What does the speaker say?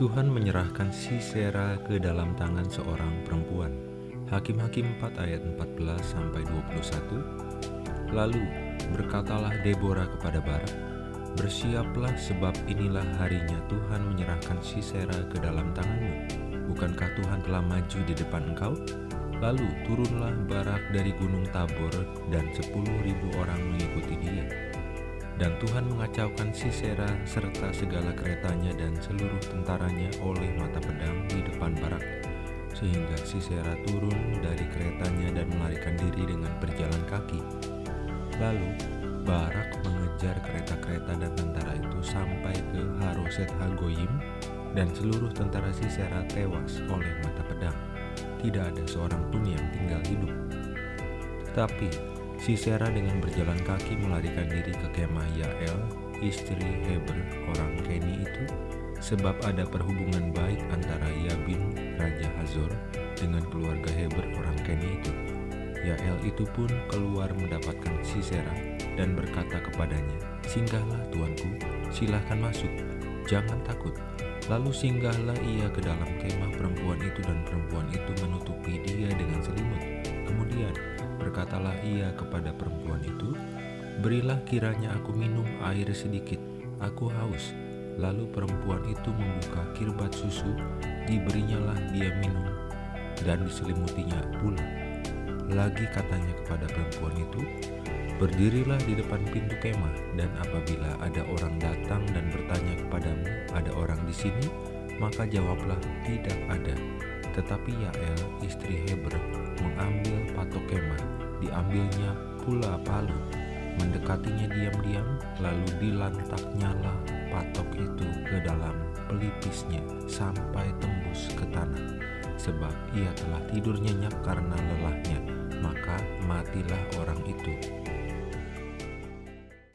Tuhan menyerahkan Sisera ke dalam tangan seorang perempuan. Hakim-hakim 4 ayat 14 sampai 21. Lalu berkatalah Deborah kepada Barak, Bersiaplah sebab inilah harinya Tuhan menyerahkan Sisera ke dalam tanganmu. Bukankah Tuhan telah maju di depan engkau? Lalu turunlah Barak dari gunung Tabor dan sepuluh ribu orang mengikuti dia. Dan Tuhan mengacaukan Sisera serta segala keretanya dan seluruh tentaranya oleh mata pedang di depan Barak. Sehingga Sisera turun dari keretanya dan melarikan diri dengan berjalan kaki. Lalu Barak mengejar kereta-kereta dan tentara itu sampai ke Haroset Hagoyim dan seluruh tentara Sisera tewas oleh mata pedang. Tidak ada seorang pun yang tinggal hidup. Tetapi Sisera dengan berjalan kaki melarikan diri ke kemah Yael, istri Heber orang Keni itu, sebab ada perhubungan baik antara Yabin, Raja Hazor, dengan keluarga Heber orang Keni itu. Yael itu pun keluar mendapatkan Sisera dan berkata kepadanya, Singgahlah tuanku, silahkan masuk, jangan takut. Lalu singgahlah ia ke dalam kemah perempuan itu dan perempuan itu menutupi dia dengan selimut. Berkatalah ia kepada perempuan itu, Berilah kiranya aku minum air sedikit, aku haus. Lalu perempuan itu membuka kirbat susu, diberinyalah dia minum, dan diselimutinya pula. Lagi katanya kepada perempuan itu, Berdirilah di depan pintu kemah, dan apabila ada orang datang dan bertanya kepadamu, "Ada orang di sini?" maka jawablah, "Tidak ada." Tetapi Yael, istri Heber, mengambil patok kemah, diambilnya pula palu, mendekatinya diam-diam, lalu dilantaknyalah patok itu ke dalam pelipisnya sampai tembus ke tanah, sebab ia telah tidur nyenyak karena lelahnya, maka matilah orang